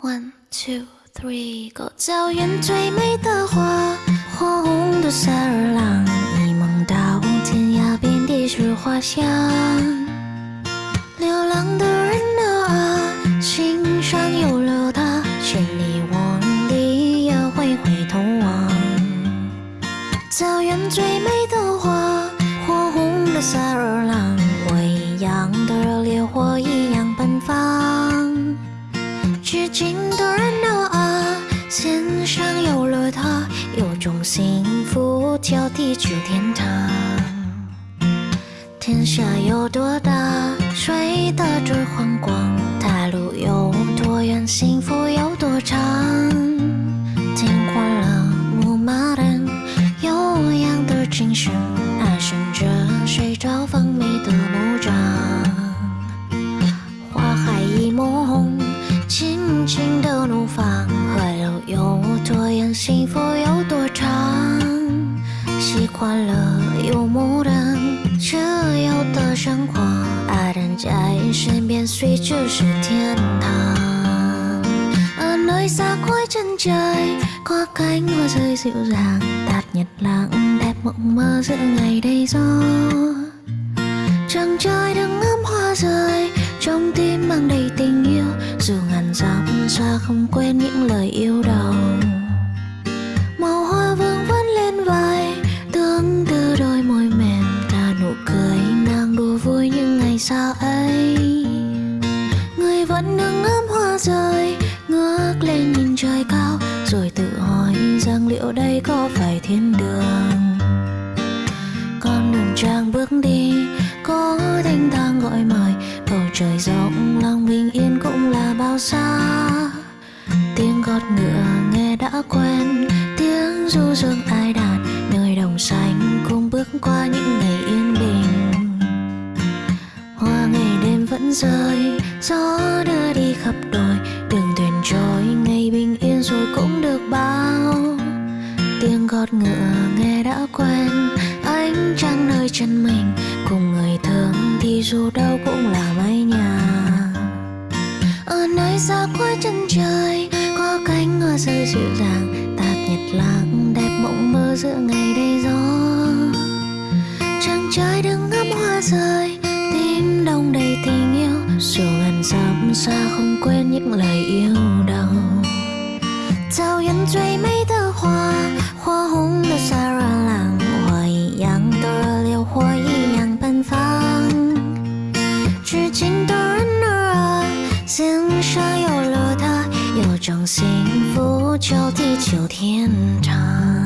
One, two, three，狗叫圆最美的花，火红的萨日朗，一梦到天涯遍地是花香。流浪的人啊，心上有了他，千里万里也会回头望。草原最美的花，火红的萨日至今的人儿啊，心上有了他，有种幸福叫地久天长。天下有多大，谁得知荒广？大路有多远，幸福有多长？习惯了游牧人自由的生活，爱人在身边，随就是天堂。ở nơi xa cuối chân trời có cánh hoa rơi dịu dàng tạt nhật lãng đẹp mộng mơ giữa ngày đầy gió Trăng trời đừng ngắm hoa rơi Trong tim mang đầy tình yêu Dù ngàn dặm xa không quên những lời yêu đầu Ngày ấy? Người vẫn đứng ngắm hoa rơi, Ngước lên nhìn trời cao, Rồi tự hỏi rằng liệu đây có phải thiên đường? Con đường trang bước đi, có thanh thang gọi mời, bầu trời rộng, lòng bình yên cũng là bao xa. Tiếng gót ngựa nghe đã quen, tiếng du dương ai đàn, nơi đồng xanh cùng bước qua những đêm gió đưa đi khắp đồi. Đường thuyền trôi, ngày bình yên rồi cũng được bao. Tiếng gót ngựa nghe đã quen, ánh trăng nơi chân mình. Cùng người thương thì dù đâu cũng là mái nhà. Ở nơi xa cuối chân trời, có cánh ngựa rơi dịu dàng. Tạt nhật lãng, đẹp mộng mơ giữa ngày đầy gió. Chàng trai đứng ngắm hoa rơi xa không quên những lời yêu đầu 草原最美的花，火红的萨日朗，我一样的热烈火一样奔放。至今的人儿啊，心上有了他，有种幸福叫地久天长。